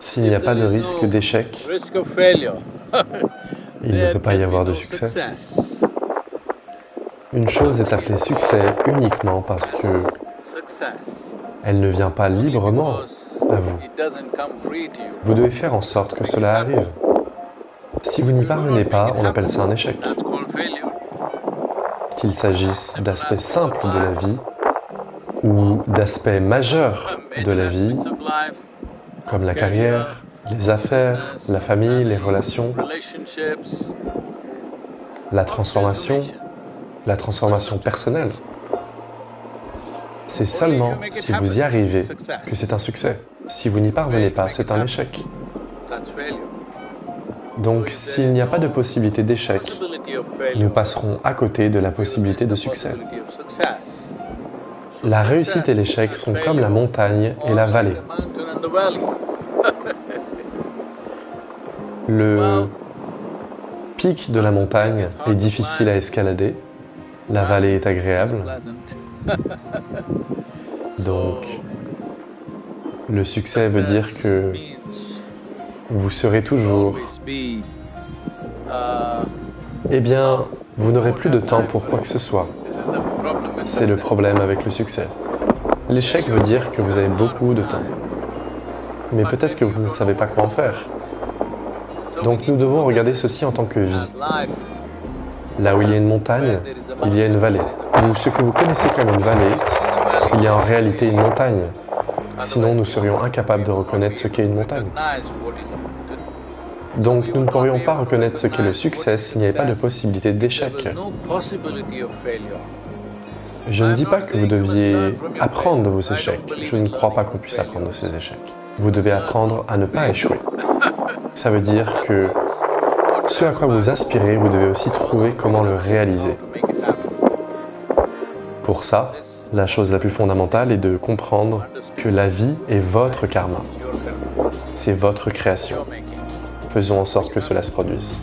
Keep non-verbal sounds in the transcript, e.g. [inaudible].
S'il n'y a pas de risque d'échec, [laughs] il ne peut pas y avoir de succès. Une chose est appelée succès uniquement parce que elle ne vient pas librement à vous. Vous devez faire en sorte que cela arrive. Si vous n'y parvenez pas, on appelle ça un échec. Qu'il s'agisse d'aspects simples de la vie ou d'aspects majeurs de la vie, comme la carrière, les affaires, la famille, les relations, la transformation, la transformation personnelle. C'est seulement si vous y arrivez que c'est un succès. Si vous n'y parvenez pas, c'est un échec. Donc s'il n'y a pas de possibilité d'échec, nous passerons à côté de la possibilité de succès. La réussite et l'échec sont comme la montagne et la vallée. [laughs] Le pic de la montagne est difficile à escalader, la vallée est agréable, [laughs] donc le succès veut dire que vous serez toujours. Uh, eh bien, vous n'aurez plus de temps pour quoi que ce soit. C'est le problème avec le succès. L'échec veut dire que vous avez beaucoup de temps, mais peut-être que vous ne savez pas quoi en faire. Donc nous devons regarder ceci en tant que vie. Là où il y a une montagne, il y a une vallée. Ou ce que vous connaissez comme une vallée, il y a en réalité une montagne. Sinon, nous serions incapables de reconnaître ce qu'est une montagne. Donc, nous ne pourrions pas reconnaître ce qu'est le succès s'il n'y avait pas de possibilité d'échec. Je ne dis pas que vous deviez apprendre de vos échecs. Je ne crois pas qu'on puisse apprendre de ces échecs. Vous devez apprendre à ne pas échouer. Ça veut dire que ce à quoi vous aspirez, vous devez aussi trouver comment le réaliser. Pour ça, la chose la plus fondamentale est de comprendre que la vie est votre karma. C'est votre création. Faisons en sorte que cela se produise.